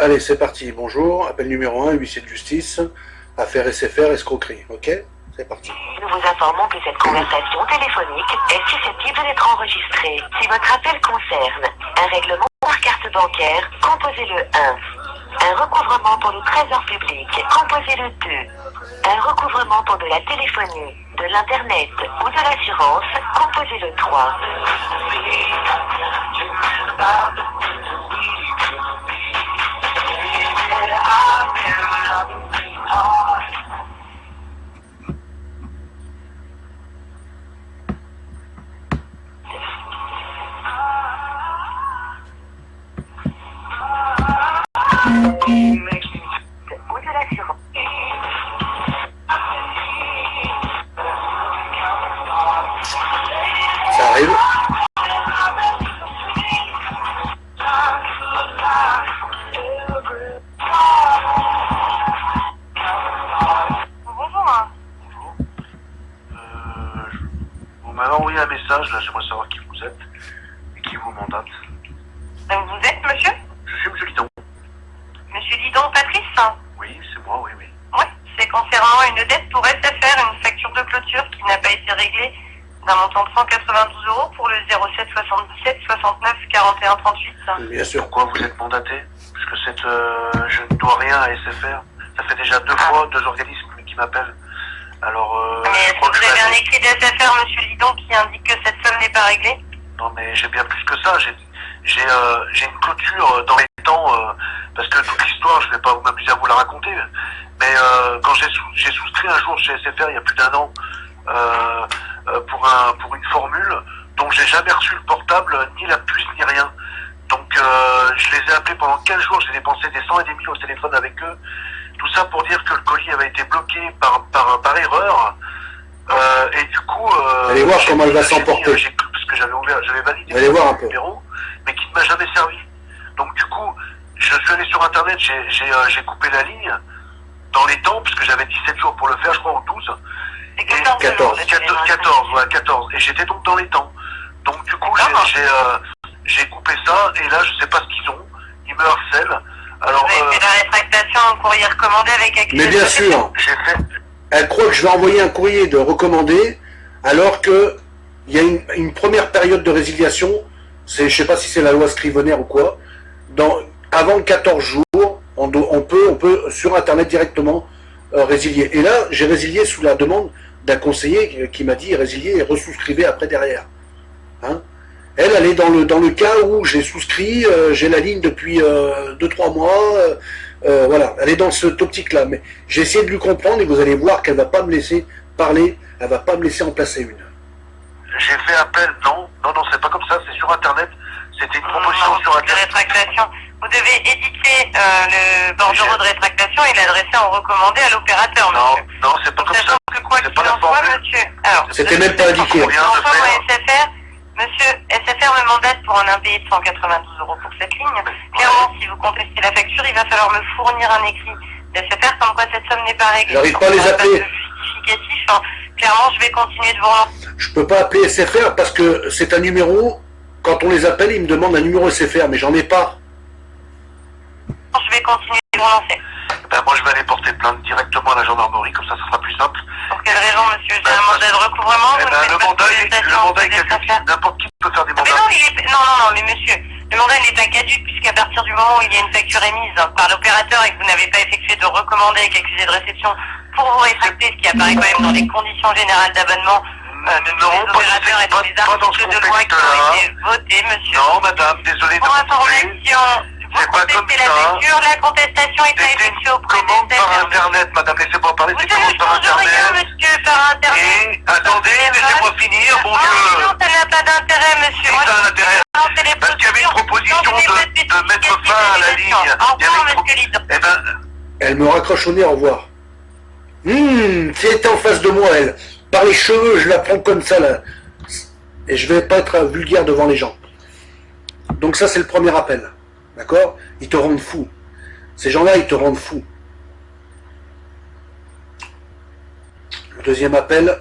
Allez, c'est parti. Bonjour. Appel numéro 1, huissier de justice. Affaire SFR, escroquerie. Ok? C'est parti. Nous vous informons que cette conversation téléphonique est susceptible d'être enregistrée. Si votre appel concerne un règlement par carte bancaire, composez le 1. Un recouvrement pour le trésor public, composez le 2. Un recouvrement pour de la téléphonie, de l'internet ou de l'assurance, composez le 3. Ou 41 38. Bien sûr. Pourquoi vous êtes mandaté Parce que cette, euh, je ne dois rien à SFR. Ça fait déjà deux fois deux organismes qui m'appellent. Alors, euh, Mais je est-ce crois que vous avez un écrit d'SFR, monsieur Lidon, qui indique que cette somme n'est pas réglée? Non, mais j'ai bien plus que ça. J'ai, j'ai, euh, j'ai une clôture dans les temps, euh, parce que toute l'histoire, je ne vais pas m'amuser à vous la raconter. Mais euh, quand j'ai, sous- j'ai souscrit un jour chez SFR, il y a plus d'un an, pour, un, pour une formule dont j'ai jamais reçu le portable, ni la puce, ni rien. Donc, euh, je les ai appelés pendant 15 jours, j'ai dépensé des cent et des mille au téléphone avec eux. Tout ça pour dire que le colis avait été bloqué par, par, par erreur. Euh, et du coup... Euh, Allez voir j'ai- comment elle va s'emporter. Parce que j'avais ouvert, j'avais validé Allez voir un peu. numéro, mais qui ne m'a jamais servi. Donc du coup, je suis allé sur Internet, j'ai euh, coupé la ligne dans les temps, puisque j'avais 17 jours pour le faire, je crois, ou 12. C'est Et 14 14, jours, le 14, délai 14, ouais, 14. Et j'étais donc dans les temps. Donc du coup, j'ai j'ai, euh, coupé ça, et là, je sais pas ce qu'ils ont. Ils me harcèlent. Alors, Vous avez euh, fait la rétractation en courrier recommandé avec accusé Mais bien sûr, j'ai fait... elle croit que je vais envoyer un courrier de recommandé, alors que il y a une, une première période de résiliation, c'est, je sais pas si c'est la loi Scrivener ou quoi, dans, avant 14 jours, on, do- on peut, on peut sur Internet directement euh, résilier. Et là, j'ai résilié sous la demande d'un conseiller qui, qui m'a dit résilier et resouscrivez après derrière. Hein elle, elle est dans le, dans le cas où j'ai souscrit, euh, j'ai la ligne depuis 2-3 mois, euh, euh, voilà, elle est dans cette optique-là. Mais j'ai essayé de lui comprendre et vous allez voir qu'elle va pas me laisser parler, elle va pas me laisser en placer une. J'ai fait appel, non, non, non, c'est pas comme ça, c'est sur Internet. C'était une proposition Non, sur de Internet. rétractation. Vous devez éditer euh, le bordereau de rétractation et l'adresser en recommandé à l'opérateur, Non, monsieur. non, c'est pas comme ça. Que quoi qu'il en soit, monsieur. Alors, C'était de même pas indiqué. De moi, faire. SFR, monsieur, SFR me mandate pour un impayé de 192 euros pour cette ligne. Clairement, si vous contestez la facture, il va falloir me fournir un écrit d'SFR comme quoi cette somme n'est pas réglée. J'arrive pas à les Sans appeler. justificatif, hein. Clairement, je vais continuer de vous relancer. Je peux pas appeler SFR parce que c'est un numéro, quand on les appelle, ils me demandent un numéro SFR, mais j'en ai pas. Je vais continuer de vous relancer. Ben, moi, je vais aller porter plainte directement à la gendarmerie, comme ça, ça sera J'ai un mandat de recouvrement. Eh vous ben, le mandat, le mandat, est caduc. N'importe qui peut faire des Ah, mais mandats. non, il est... non, non, non, mais monsieur, le mandat n'est pas caduque puisqu'à partir du moment où il y a une facture émise par l'opérateur et que vous n'avez pas effectué de recommandé avec accusé de réception pour vous rétracter, ce qui apparaît quand même dans les conditions générales d'abonnement euh, de tous Non, les pas opérateurs et les articles de loi qui ont été votés, monsieur. Non, madame, désolé de vous C'est pas comme contestez la ça. facture, la contestation est à effectuer auprès commande par. Internet, madame, laissez-moi parler, c'est commande par change rien, Internet. monsieur, par Internet. Et, attendez, laissez-moi finir, bon Ah, Dieu. non, ça n'a pas d'intérêt, monsieur. Je un intérêt, parce qu'il y avait une proposition de, mettre fin à la ligne. Au revoir, monsieur Lidon. Eh ben, Elle me raccroche au nez, au revoir. Hum, si elle était en face de moi, elle, par les cheveux, je la prends comme ça, là. Et je vais pas être vulgaire devant les gens. Donc ça, c'est le premier appel. D'accord? Ils te rendent fou. Ces gens-là, ils te rendent fou. Le deuxième appel.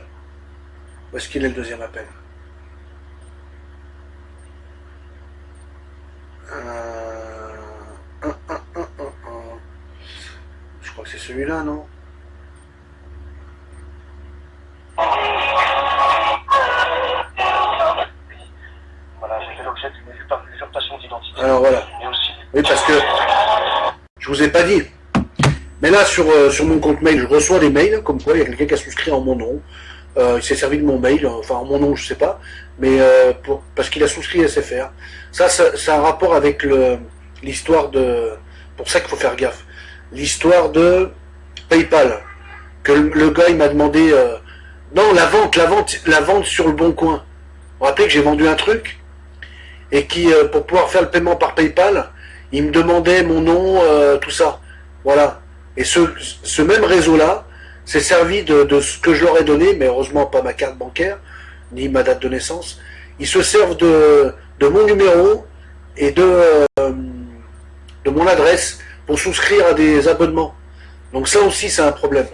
Où est-ce qu'il est le deuxième appel? Euh, un, un, un, un. celui-là, non? Voilà, j'ai fait l'objet d'une usurpation d'identité. Alors voilà. Oui, parce que je vous ai pas dit. Mais là, sur, euh, sur mon compte mail, je reçois des mails, comme quoi il y a quelqu'un qui a souscrit en mon nom. Euh, il s'est servi de mon mail, enfin en mon nom, je sais pas, mais euh, parce qu'il a souscrit SFR. Ça, ça, ça a un rapport avec l'histoire de... Pour ça qu'il faut faire gaffe. L'histoire de PayPal. Que le, le gars, il m'a demandé... non, la vente, la vente, la vente sur le bon coin. Vous vous rappelez que j'ai vendu un truc et qui, pour pouvoir faire le paiement par PayPal, il me demandait mon nom, euh, tout ça. Voilà. Et ce, même réseau-là s'est servi de, ce que je leur ai donné, mais heureusement pas ma carte bancaire, ni ma date de naissance. Ils se servent de, mon numéro et de, euh, de mon adresse pour souscrire à des abonnements. Donc ça aussi, c'est un problème.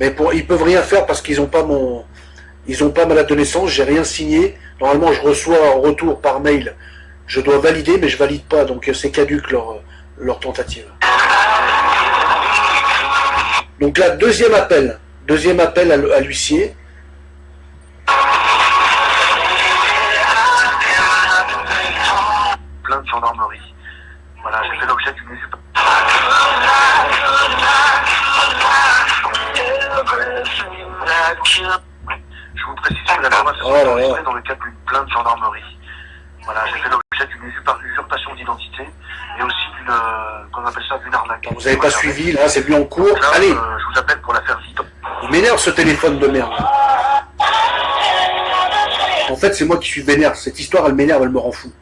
Mais pour, ils peuvent rien faire parce qu'ils n'ont pas mon, ils ont pas ma date de naissance, j'ai rien signé. Normalement, je reçois en retour par mail. Je dois valider, mais je valide pas, donc euh, c'est caduque leur, leur tentative. Donc là, deuxième appel. Deuxième appel à, l'huissier. plein de gendarmerie. Voilà, j'ai fait l'objet d'une. Je vous précise que la conversation Oh là est dans le cadre d'une plainte gendarmerie. Voilà, j'ai fait l'objet d'une usurpa- usurpation d'identité et aussi d'une, euh, qu'on appelle ça, d'une arnaque. Vous n'avez pas suivi, là, c'est mis en cours. Là, Allez, euh, je vous appelle pour l'affaire Zidon. il m'énerve ce téléphone de merde. En fait, c'est moi qui suis vénère. Cette histoire, elle m'énerve, elle me rend fou.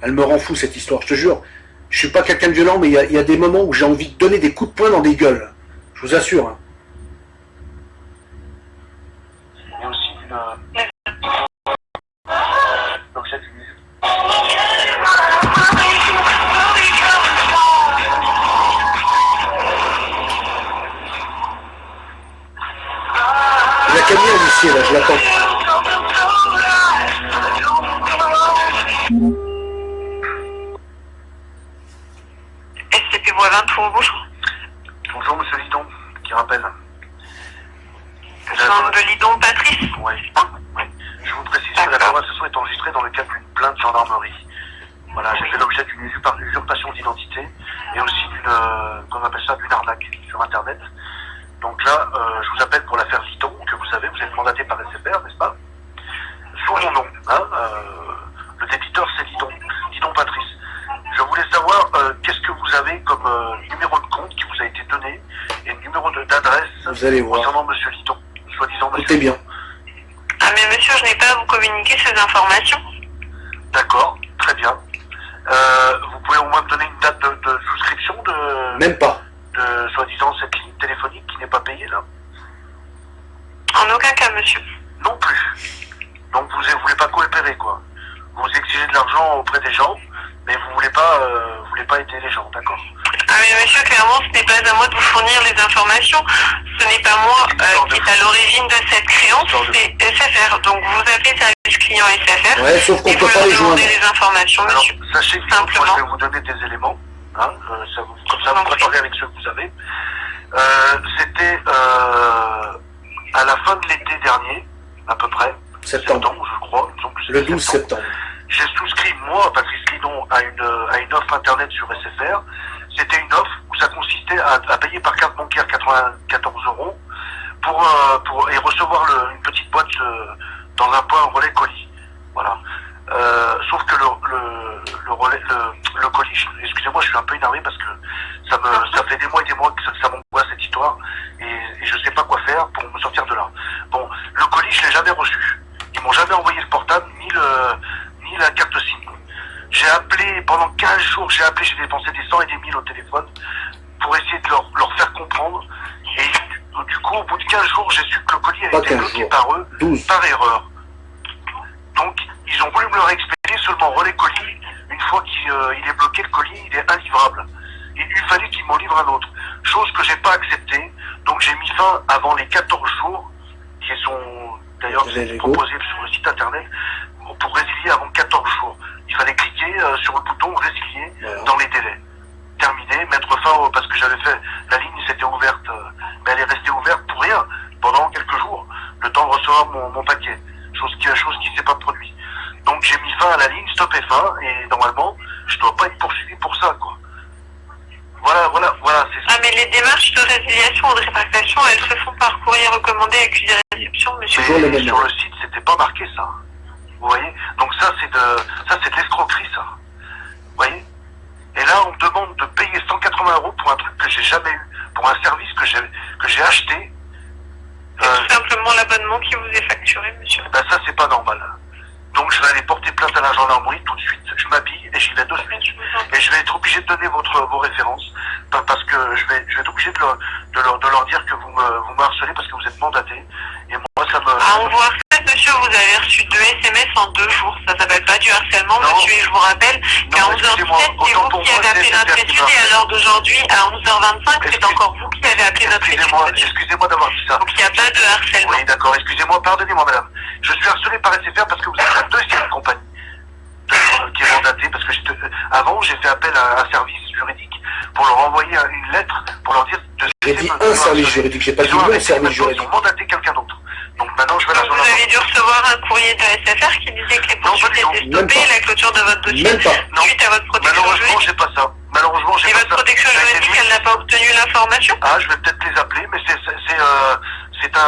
Elle me rend fou, cette histoire, je te jure. Je suis pas quelqu'un de violent, mais il y a, il y a des moments où j'ai envie de donner des coups de poing dans des gueules. Je vous assure. hein. Là, je l'attends. SCP Boivin, pour bonjour. Bonjour, monsieur Lidon, qui rappelle. Jean de Lidon, Patrice. Oui, oui. Je vous précise que la conversation est enregistrée dans le cadre d'une plainte gendarmerie. Voilà, j'ai fait l'objet d'une usurpa- usurpation d'identité et aussi d'une, euh, qu'on appelle ça, d'une arnaque sur Internet. Donc là, euh, je vous appelle pour l'affaire Lidon, vous savez, vous êtes mandaté par SFR, n'est-ce pas Sous mon nom, hein, euh, le débiteur c'est Lidon, Lidon Patrice. Je voulais savoir euh, qu'est-ce que vous avez comme euh, numéro de compte qui vous a été donné et numéro de- d'adresse Vous allez voir. concernant monsieur Lidon, soi-disant monsieur Écoutez bien. Ah mais monsieur, je n'ai pas à vous communiquer ces informations. D'accord, très bien. Euh, vous pouvez au moins me donner une date de, de souscription de, Même pas. de soi-disant cette ligne téléphonique qui n'est pas payée là En aucun cas, monsieur. Non plus. Donc vous ne voulez pas coopérer quoi. Vous exigez de l'argent auprès des gens, mais vous voulez pas euh, vous voulez pas aider les gens, d'accord? Ah mais monsieur, clairement, ce n'est pas à moi de vous fournir les informations. Ce n'est pas moi euh, qui est à l'origine de cette créance, c'est SFR. Donc vous appelez service client SFR Ouais, sauf qu'on et peut vous pas leur les joindre. demandez les informations, Alors monsieur. sachez que moi, Simplement. je vais vous donner des éléments, hein, euh, ça vous, comme ça vous vous préparez avec ceux que vous avez. Euh, C'était euh, à la fin de l'été dernier, à peu près, Septembre. je crois, que Le c'était 12 septembre. J'ai souscrit, moi, Patrice Lidon, à une, à une offre Internet sur SFR. C'était une offre où ça consistait à, à payer par carte bancaire 94 euros pour, euh, pour, et recevoir le- une petite boîte euh, dans un point relais colis. Voilà. Euh, sauf que le, le, le relais, le, le colis, excusez-moi, je suis un peu énervé parce que ça me, ça fait des mois et des mois que ça, ça m'angoisse cette histoire je sais pas quoi faire pour me sortir de là. Bon, le colis, je l'ai jamais reçu. Ils m'ont jamais envoyé le portable ni le, ni la carte SIM. J'ai appelé pendant 15 jours, j'ai appelé, j'ai dépensé des 100 et des 1000 au téléphone pour essayer de leur, leur faire comprendre. Et du, coup, au bout de 15 jours, j'ai su que le colis avait été 15 bloqué jours. par eux 12. par erreur. Donc, ils ont voulu me le réexpédier seulement relais colis. Une fois qu'il euh, il est bloqué, le colis, il est inlivrable. Et il fallait qu'ils m'en livrent un autre chose que j'ai pas acceptée. Donc j'ai mis fin avant les 14 jours, qui sont d'ailleurs proposés sur le site internet, pour résilier avant 14 jours. Il fallait cliquer euh, sur le bouton résilier dans les délais. Terminer, mettre fin, parce que j'avais fait, la ligne s'était ouverte, euh, mais elle est restée ouverte pour rien, pendant quelques jours, le temps de recevoir mon, paquet. Chose qui, chose qui s'est pas produite. Donc j'ai mis fin à la ligne, stop fin, et normalement, je dois pas y démarches de résiliation ou de rétractation, elles se font par courrier recommandé accusé réception, monsieur. Toujours les Mais mêmes sur le site, c'était pas marqué ça. Vous voyez? Donc ça, c'est de, ça, c'est de l'escroquerie, ça. Vous voyez? Et là, on me demande de payer 180 euros pour un truc que j'ai jamais eu, pour un service que j'ai, que j'ai acheté. C'est Euh, tout simplement l'abonnement qui vous est facturé, monsieur. ben ça, c'est pas normal. Donc je vais aller porter plainte à la gendarmerie tout de suite. Je m'habille et j'y vais de suite. Et je vais être obligé de donner votre, vos références parce que je vais, je vais être obligé de leur, de leur, de leur dire que vous me, vous me harcelez parce que vous êtes mandaté. Et moi, ça me... À en voir ça, monsieur, vous avez reçu deux SMS en deux jours. Ça s'appelle pas du harcèlement, Non. monsieur. Et je vous rappelle qu'à Non, 11h17, excusez-moi, c'est vous qui avez appelé notre étude et à l'heure d'aujourd'hui, à 11h25, c'est encore vous qui avez appelé notre étude. Excusez-moi, d'avoir dit ça. Donc il n'y a pas de harcèlement. Oui, d'accord. Excusez-moi, pardonnez-moi, madame. Je suis harcelé par SFR parce que vous êtes la deuxième compagnie de- qui est mandatée. Parce que avant, j'ai fait appel à un service juridique pour leur envoyer un- une lettre pour leur dire de J'ai dit un service juridique, j'ai pas dit le arrêté, service juridique. Ils ont mandaté quelqu'un d'autre. Donc maintenant, je vais la vous avez dû recevoir un courrier de SFR qui disait que les poursuites étaient stoppées et la clôture de votre dossier Même pas. Non. suite à votre protection Malheureusement, juridique. j'ai pas ça. Malheureusement, j'ai Et pas votre ça. protection Ça a été juridique, elle n'a pas obtenu l'information? Ah, je vais peut-être les appeler, mais c'est c'est c'est, euh,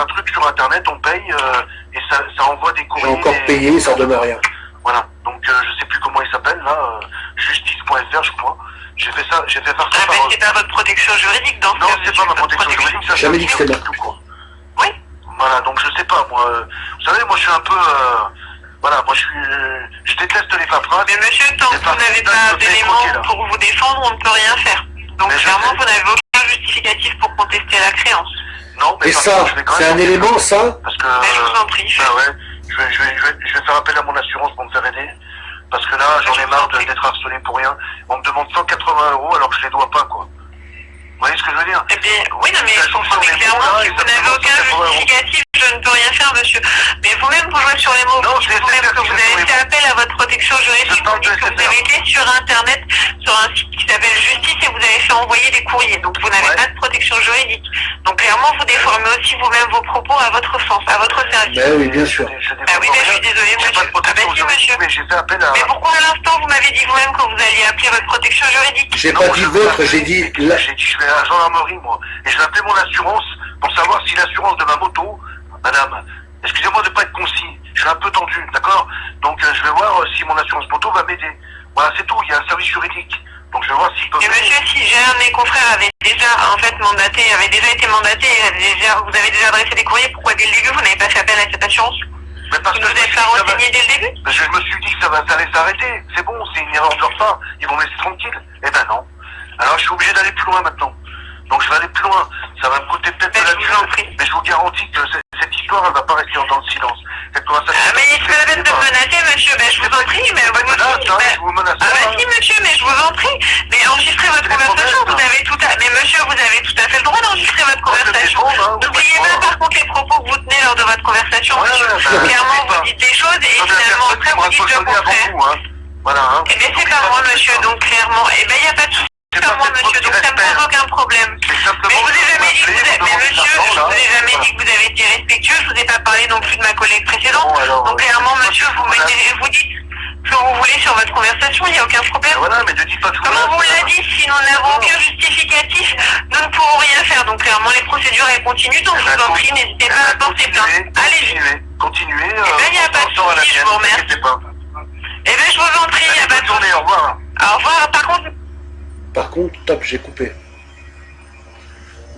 un truc sur Internet, on paye euh, et ça, ça envoie des J'ai courriers. encore des- payé, ça donne rien. Voilà. Donc euh, je sais plus comment il s'appelle là, euh, justice.fr je crois. J'ai fait ça, j'ai fait faire ça Ah, mais c'est pas votre protection juridique dans ce Non, cas, c'est pas ma protection juridique, ça. Jamais dit que c'était tout court. Oui. Voilà, donc je sais pas moi. euh, Vous savez, moi je suis un peu. euh, voilà, moi je suis. euh, je déteste les paperasses. Mais monsieur, tant que vous n'avez pas d'éléments pour vous défendre, on ne peut rien faire. Donc Mais clairement, vous n'avez aucun justificatif pour contester la créance. Non, mais Et ça, contre, je vais quand c'est même un élément, ça Parce que. Mais je vous euh, en prie. Ouais, je vais, je, vais, je, vais, je vais faire appel à mon assurance pour me faire aider. Parce que là, j'en Je ai marre d'être harcelé pour rien. On me demande 180 euros alors que je les dois pas, quoi. Vous voyez ce que je veux dire? Eh bien, oui, non, mais clairement, si vous n'avez aucun demande 180 euros. justificatif, je ne peux rien faire, monsieur. Mais vous-même, vous jouez sur les mots. Non, Vous c'est vous-même SFR que vous avez fait appel à votre protection juridique. Je Vous dites que vous avez été sur Internet, sur un site qui s'appelle Justice, et vous avez fait envoyer des courriers. Donc, vous n'avez Ouais. pas de protection juridique. Donc, clairement, vous déformez aussi vous-même vos propos à votre sens, à votre service. Ben oui, bien sûr. Je, je Ah oui, mais je suis désolée, J'ai pas monsieur. de protection Ah ben si, monsieur. mais j'ai fait appel à... Mais pourquoi à l'instant vous m'avez dit vous-même que vous alliez appeler votre protection juridique? J'ai pas je dit votre, j'ai dit. J'ai dit je vais à la gendarmerie, moi. Et je vais appeler mon assurance pour savoir si l'assurance de ma moto, madame, excusez-moi de pas être concis, je suis un peu tendu, d'accord Donc euh, je vais voir euh, si mon assurance moto va m'aider. Voilà, c'est tout, il y a un service juridique. Donc je vais voir s'il peut Et m'aider. monsieur, si j'ai un de mes confrères avait déjà en fait mandaté, avait déjà été mandaté, déjà, vous avez déjà adressé des courriers, pourquoi dès le début vous n'avez pas fait appel à cette assurance Mais parce Vous ne que vous je me que va- renseigné dès le début je me suis dit que ça, va, ça allait s'arrêter. C'est bon, c'est une erreur de leur part. Ils vont me laisser tranquille. Eh ben non. Alors je suis obligé d'aller plus loin maintenant. Donc je vais aller plus loin. Ça va me coûter peut-être de la je prie. mais je vous garantis que cette, histoire, elle va pas rester dans le silence. Cette conversation. Ah mais pas la peine de me menacer monsieur, ben je vous en prie, mais vous menace, hein, je vous menace Ah pas, bah si monsieur, mais je vous en prie, mais enregistrez votre conversation, vous hein. avez tout à... Mais monsieur, vous avez tout à fait le droit d'enregistrer votre vais conversation. hein, vous N'oubliez pas par contre les propos que vous tenez lors de votre conversation, Ouais, monsieur. ouais, bah, Clairement, pas. vous dites des choses et finalement après vous dites le contraire. hein. Voilà, hein. Eh bien c'est pas moi monsieur, donc clairement, eh ben il n'y a pas de souci. Pas pas moi monsieur, donc ça ne pose aucun problème. C'est Mais simplement je vous ai jamais dit que vous vous mais monsieur, de l'argent, je là. vous ai jamais Voilà. dit que vous avez été respectueux, je vous ai pas parlé non plus de ma collègue précédente. Bon, alors, Donc clairement euh, monsieur, vous voilà. mettez, vous dites ce que vous voulez sur votre conversation, il n'y a aucun problème. Voilà, mais ne dites pas tout Comme on vous l'a dit, si nous n'avons aucun justificatif, nous ne pourrons rien faire. Donc clairement les procédures elles continuent, donc Eh je ben, vous en prie, n'hésitez pas à porter plainte. Allez-y. Continuez, continuez. euh, ben, y a pas de souci, je vous remercie. Eh bien je vous en prie, il n'y a Allez, pas bonne de journée, souci. au revoir. Au revoir, par contre, Par contre, top, j'ai coupé.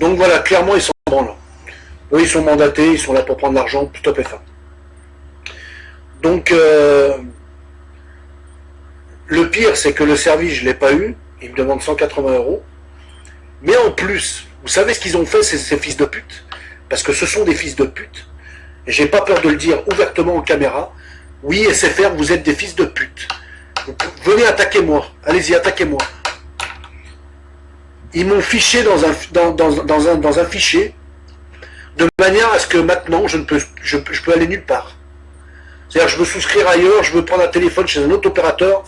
Donc voilà, clairement, ils sont là. Eux, ils sont mandatés, ils sont là pour prendre l'argent, top F1. Donc, euh, le pire, c'est que le service, je ne l'ai pas eu. Ils me demandent 180 euros. Mais en plus, vous savez ce qu'ils ont fait, ces, fils de pute? Parce que ce sont des fils de pute. Et j'ai pas peur de le dire ouvertement en caméra. Oui, SFR, vous êtes des fils de pute. Venez attaquer moi. Allez-y, attaquez-moi. Ils m'ont fiché dans un, fichier de manière à ce que maintenant, je, ne peux, je, je peux aller nulle part. C'est-à-dire je veux souscrire ailleurs, je veux prendre un téléphone chez un autre opérateur.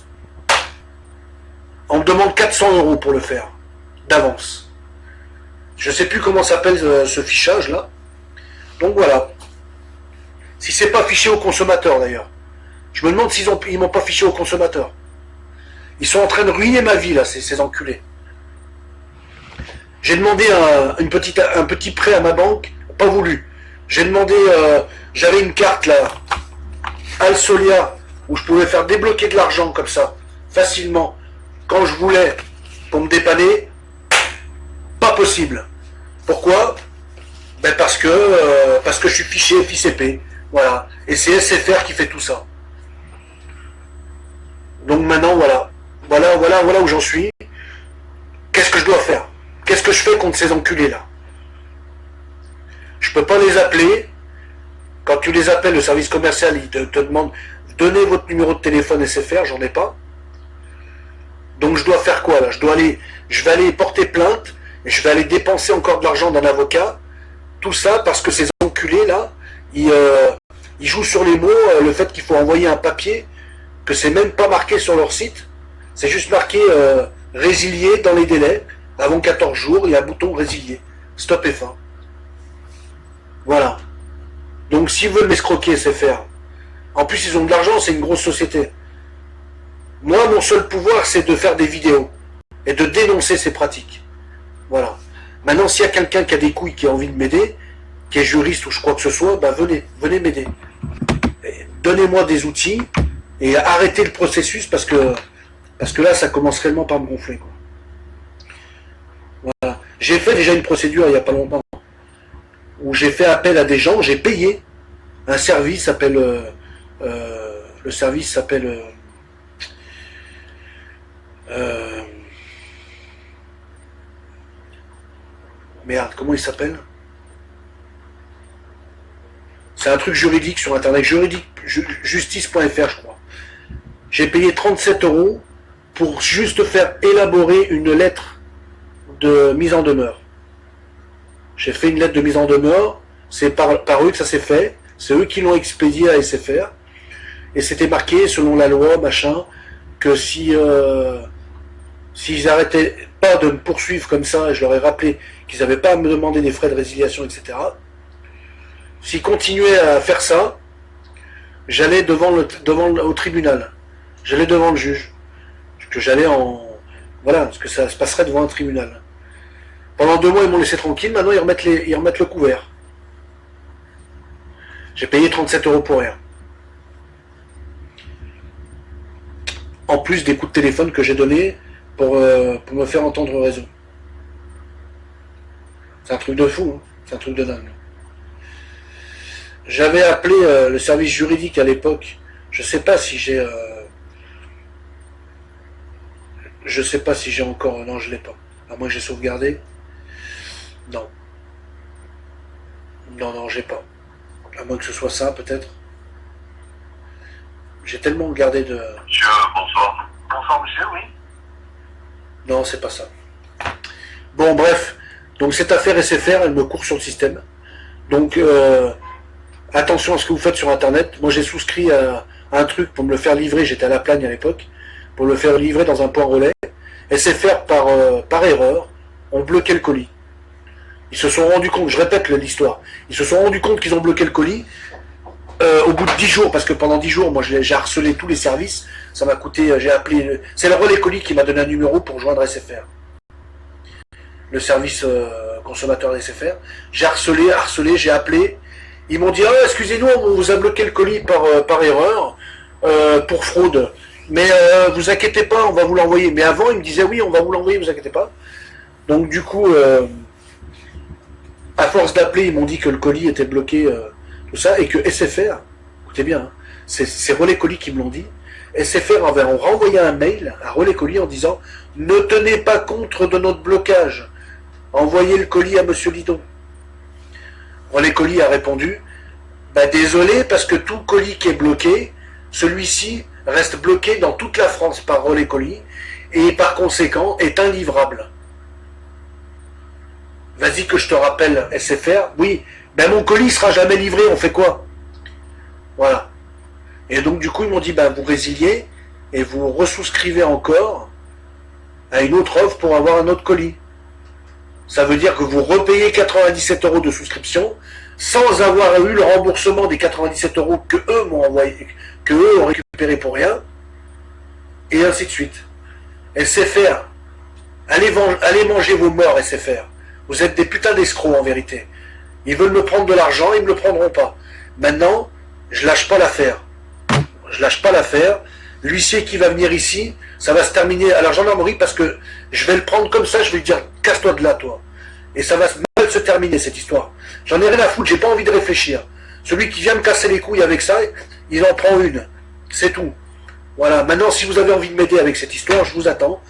On me demande 400 euros pour le faire, d'avance. Je sais plus comment s'appelle euh, ce fichage-là. Donc voilà. Si c'est pas fiché au consommateur d'ailleurs. Je me demande s'ils ils m'ont pas fiché au consommateur. Ils sont en train de ruiner ma vie là, ces, enculés. J'ai demandé un petit prêt à ma banque, pas voulu. J'ai demandé, euh, j'avais une carte là, Alsolia, où je pouvais faire débloquer de l'argent comme ça, facilement, quand je voulais, pour me dépanner, pas possible. Pourquoi? Ben parce que euh, parce que je suis fiché FICP, voilà. Et c'est SFR qui fait tout ça. Donc maintenant voilà, voilà, voilà, voilà où j'en suis. Qu'est-ce que je dois faire? Qu'est-ce que je fais contre ces enculés là Je peux pas les appeler. Quand tu les appelles, le service commercial, il te, te demande donnez votre numéro de téléphone SFR, j'en ai pas. Donc je dois faire quoi là? Je dois aller, je vais aller porter plainte, je vais aller dépenser encore de l'argent d'un avocat. Tout ça parce que ces enculés là, ils, euh, jouent sur les mots, euh, le fait qu'il faut envoyer un papier, que c'est même pas marqué sur leur site, c'est juste marqué euh, résilier dans les délais, avant 14 jours, il y a un bouton résilier, stop et fin. Voilà. Donc s'ils veulent m'escroquer, c'est faire. En plus, ils ont de l'argent, c'est une grosse société. Moi, mon seul pouvoir, c'est de faire des vidéos et de dénoncer ces pratiques. Voilà. Maintenant, s'il y a quelqu'un qui a des couilles, qui a envie de m'aider, qui est juriste ou je crois que ce soit, ben venez, venez m'aider. Donnez-moi des outils et arrêtez le processus parce que parce que là, ça commence réellement par me gonfler. Voilà. J'ai fait déjà une procédure il n'y a pas longtemps où j'ai fait appel à des gens, j'ai payé un service s'appelle euh, euh, le service s'appelle euh, euh, merde, comment il s'appelle? C'est un truc juridique sur internet, juridique, justice.fr je crois. J'ai payé 37 euros pour juste faire élaborer une lettre de mise en demeure. J'ai fait une lettre de mise en demeure, c'est par, eux que ça s'est fait, c'est eux qui l'ont expédié à SFR, et c'était marqué selon la loi, machin, que si euh, s'ils arrêtaient pas de me poursuivre comme ça, et je leur ai rappelé qu'ils n'avaient pas à me demander des frais de résiliation, etc., s'ils continuaient à faire ça, j'allais devant le devant au tribunal, j'allais devant le juge, que j'allais en voilà, parce que ça se passerait devant un tribunal. Pendant deux mois, ils m'ont laissé tranquille, maintenant ils remettent, les, ils remettent le couvert. J'ai payé 37 euros pour rien. En plus des coups de téléphone que j'ai donnés pour, euh, pour me faire entendre réseau. C'est un truc de fou, hein. c'est un truc de dingue. J'avais appelé euh, le service juridique à l'époque. Je sais pas si j'ai... Euh, je sais pas si j'ai encore... Non, je l'ai pas. À moins que j'ai sauvegardé. Non. Non, non, j'ai pas. À moins que ce soit ça, peut-être. J'ai tellement gardé de... Monsieur, bonsoir. Bonsoir, monsieur, oui. Non, c'est pas ça. Bon, bref. Donc, cette affaire SFR, elle me court sur le système. Donc, euh, attention à ce que vous faites sur Internet. Moi, j'ai souscrit à, un truc pour me le faire livrer. J'étais à la plagne à l'époque. Pour le faire livrer dans un point relais. SFR, par, euh, par erreur, ont bloqué le colis. Ils se sont rendus compte, je répète l'histoire, ils se sont rendus compte qu'ils ont bloqué le colis euh, au bout de 10 jours, parce que pendant 10 jours, moi j'ai harcelé tous les services, ça m'a coûté, euh, j'ai appelé, c'est le relais colis qui m'a donné un numéro pour joindre SFR. Le service euh, consommateur SFR. J'ai harcelé, harcelé, j'ai appelé, ils m'ont dit, ah, excusez-nous, on vous a bloqué le colis par, par erreur, pour fraude. Mais vous inquiétez pas, on va vous l'envoyer. Mais avant, ils me disaient, oui, on va vous l'envoyer, vous inquiétez pas. Donc du coup, à force d'appeler, ils m'ont dit que le colis était bloqué, euh, tout ça, et que SFR, écoutez bien, hein, c'est Relais Colis qui me l'ont dit, SFR avait renvoyé un mail à Relais Colis en disant « Ne tenez pas compte de notre blocage, envoyez le colis à Monsieur Lidon. » Relais Colis a répondu bah, Désolé, parce que tout colis qui est bloqué, celui-ci reste bloqué dans toute la France par Relais Colis, et par conséquent est inlivrable. Vas-y que je te rappelle SFR. Oui, ben mon colis sera jamais livré, on fait quoi? Voilà. Et donc du coup ils m'ont dit, ben vous résiliez et vous ressouscrivez encore à une autre offre pour avoir un autre colis. Ça veut dire que vous repayez 97 euros de souscription sans avoir eu le remboursement des 97 euros que eux m'ont envoyé, que eux ont récupéré pour rien, et ainsi de suite. SFR, allez, allez manger vos morts, SFR. Vous êtes des putains d'escrocs en vérité. Ils veulent me prendre de l'argent, ils ne me le prendront pas. Maintenant, je lâche pas l'affaire. Je lâche pas l'affaire. L'huissier qui va venir ici, ça va se terminer à la gendarmerie parce que je vais le prendre comme ça, je vais lui dire casse-toi de là, toi. Et ça va se terminer, cette histoire. J'en ai rien à foutre, j'ai pas envie de réfléchir. Celui qui vient me casser les couilles avec ça, il en prend une. C'est tout. Voilà, maintenant, si vous avez envie de m'aider avec cette histoire, je vous attends.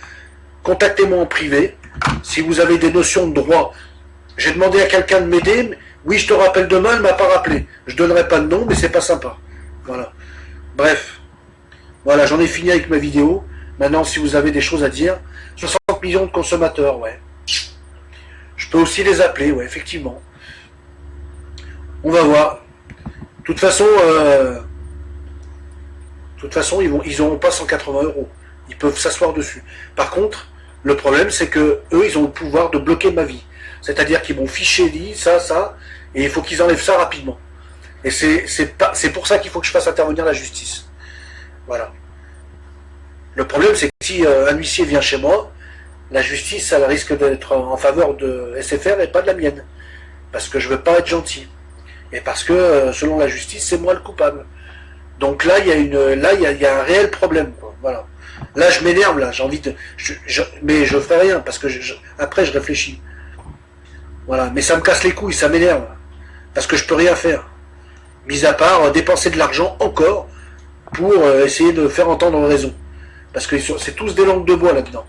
Contactez-moi en privé. Si vous avez des notions de droit, j'ai demandé à quelqu'un de m'aider. Oui, je te rappelle demain, elle m'a pas rappelé. Je donnerai pas de nom, mais c'est pas sympa. Voilà. Bref. Voilà, j'en ai fini avec ma vidéo. Maintenant, si vous avez des choses à dire, 60 millions de consommateurs, ouais. Je peux aussi les appeler, ouais, effectivement. On va voir. De toute façon, euh, toute façon, ils vont, ils n'auront pas 180 euros. Ils peuvent s'asseoir dessus. Par contre, le problème, c'est que eux, ils ont le pouvoir de bloquer ma vie. C'est-à-dire qu'ils vont ficher dit ça, ça, et il faut qu'ils enlèvent ça rapidement. Et c'est pour ça qu'il faut que je fasse intervenir la justice. Voilà. Le problème, c'est que si euh, un huissier vient chez moi, la justice, elle risque d'être en faveur de SFR et pas de la mienne. Parce que je veux pas être gentil. Et parce que, euh, selon la justice, c'est moi le coupable. Donc là, il y a une, là, il y a, un réel problème. Voilà. Là, je m'énerve, là, j'ai envie de... mais je ferai rien, parce que après, je réfléchis. Voilà, mais ça me casse les couilles, ça m'énerve. Parce que je peux rien faire. Mis à part euh, dépenser de l'argent encore pour euh, essayer de faire entendre raison. Parce que c'est tous des langues de bois là-dedans.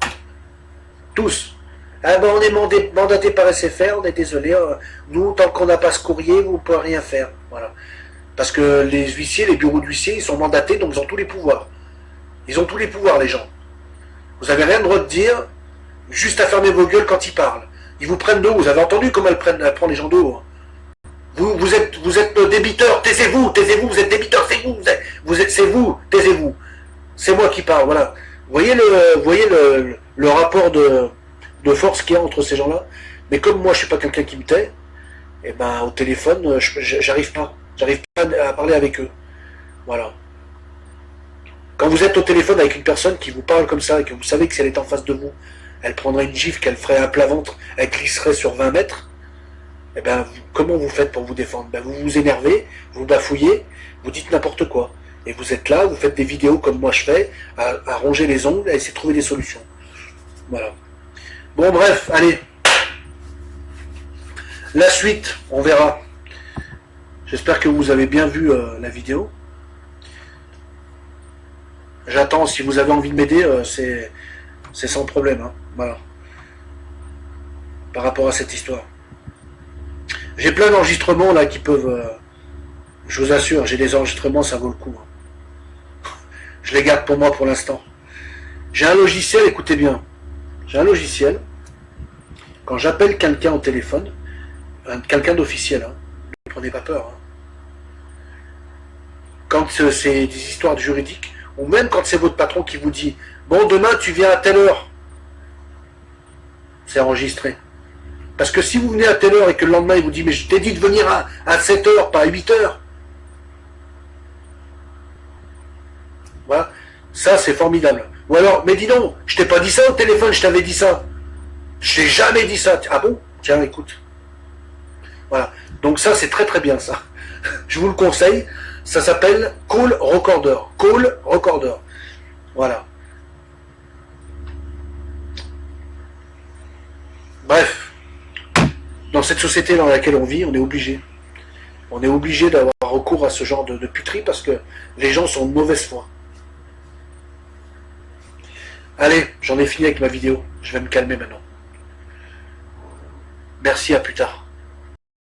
Tous. Ah ben on est mandaté par SFR, on est désolé. Euh, nous, tant qu'on n'a pas ce courrier, vous ne pouvez rien faire. Voilà. Parce que les huissiers, les bureaux d'huissiers, ils sont mandatés, donc ils ont tous les pouvoirs. Ils ont tous les pouvoirs, les gens. Vous n'avez rien le droit de dire, juste à fermer vos gueules quand ils parlent. Ils vous prennent de haut. Vous avez entendu comment elle, prend les gens de haut. Vous, êtes, vous êtes débiteur. Taisez-vous, taisez-vous. Vous êtes débiteur. C'est vous. Vous êtes, c'est vous. Taisez-vous. C'est moi qui parle. Voilà. Voyez le, rapport de, force qu'il y a entre ces gens-là? Mais comme moi, je suis pas quelqu'un qui me tait, et eh ben au téléphone, j'arrive pas. J'arrive pas à parler avec eux. Voilà. Quand vous êtes au téléphone avec une personne qui vous parle comme ça et que vous savez que si elle est en face de vous, elle prendrait une gifle, qu'elle ferait un plat-ventre, elle glisserait sur 20 mètres, eh ben, comment vous faites pour vous défendre? Ben, Vous vous énervez, vous bafouillez, vous dites n'importe quoi. Et vous êtes là, vous faites des vidéos comme moi je fais, à, ronger les ongles, à essayer de trouver des solutions. Voilà. Bon, bref, allez. La suite, on verra. J'espère que vous avez bien vu euh, la vidéo. J'attends, si vous avez envie de m'aider, euh, c'est sans problème. Hein. Voilà. Par rapport à cette histoire. J'ai plein d'enregistrements là qui peuvent... Euh, je vous assure, j'ai des enregistrements, ça vaut le coup. Hein. Je les garde pour moi pour l'instant. J'ai un logiciel, écoutez bien. J'ai un logiciel. Quand j'appelle quelqu'un au téléphone, quelqu'un d'officiel, hein, ne prenez pas peur. Hein. Quand c'est des histoires juridiques, ou même quand c'est votre patron qui vous dit « Bon, demain, tu viens à telle heure. » C'est enregistré. Parce que si vous venez à telle heure et que le lendemain, il vous dit, mais je t'ai dit de venir à, à 7 heures, pas à 8 heures. Voilà. Ça, c'est formidable. Ou alors, mais dis donc, je t'ai pas dit ça au téléphone, je t'avais dit ça. Je t'ai jamais dit ça. Ah bon? Tiens, écoute. Voilà. Donc ça, c'est très très bien, ça. Je vous le conseille. Ça s'appelle Call Recorder. Call Recorder. Voilà. Bref, dans cette société dans laquelle on vit, on est obligé. On est obligé d'avoir recours à ce genre de, puterie parce que les gens sont de mauvaise foi. Allez, j'en ai fini avec ma vidéo. Je vais me calmer maintenant. Merci, à plus tard.